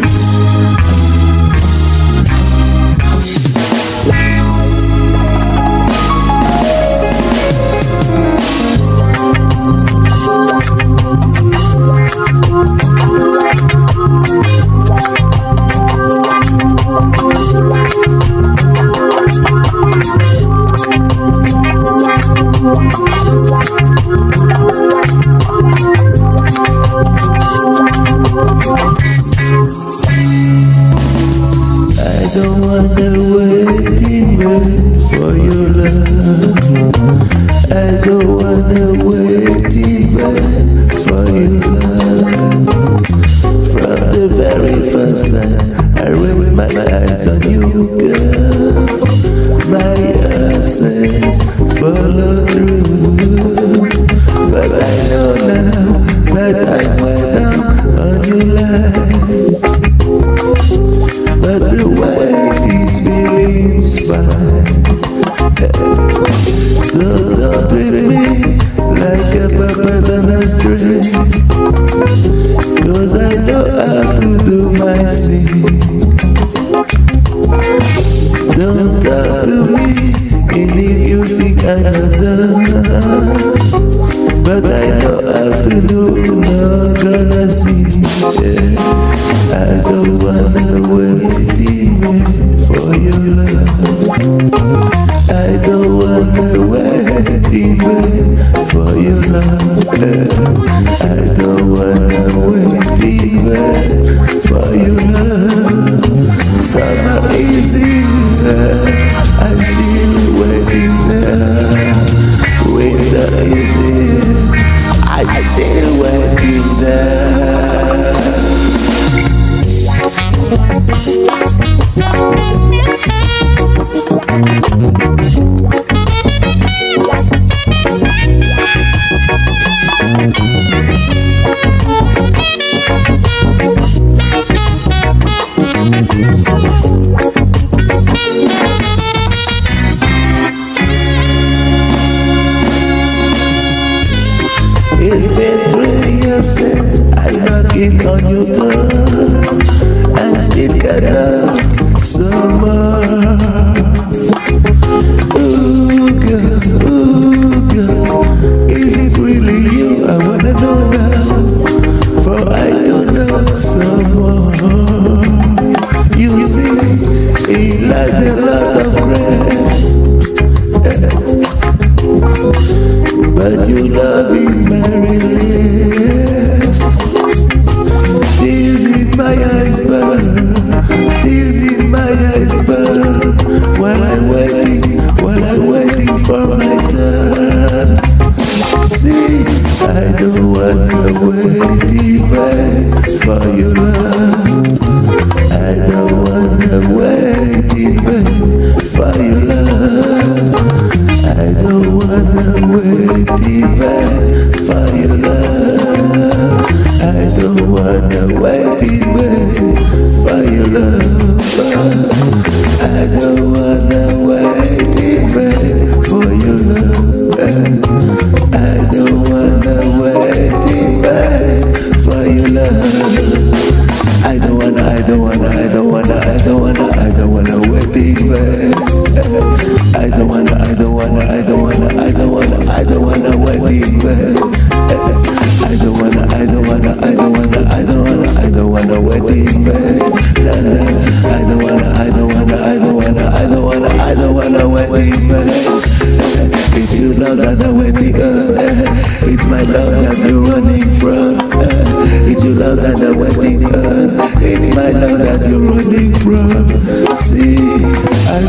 don't wanna wait in vain for your love. I don't wanna wait in vain for your love. From the very first time I raised my eyes on you, girl, my says follow through. But I know now that I'm down on your life. Cause I know how to do my Don't talk to me if you I'm But I know how to do, not gonna. I don't I don't wanna for your love. Here, I'm It's been three years since I'm knocking on your door and still got love some Love is my relief Tears in my eyes burn. Tears in my eyes burn. While I'm waiting, while I'm waiting for my turn. See, I don't wanna wait don't wanna, I don't wanna, I don't wanna, I don't wanna, I don't wanna wait even. I don't wanna, I don't wanna, I don't wanna, I don't wanna, I don't wanna wait even. I don't wanna, I don't wanna, I don't wanna, I don't wanna, I don't wanna wait even. La, la. I don't wanna, I don't wanna, I don't wanna, I don't wanna, I don't wanna wait even. It's your love that I'm waiting on. It's my love that you're running from love that I'm waiting on. It's my love that you're running from. See, I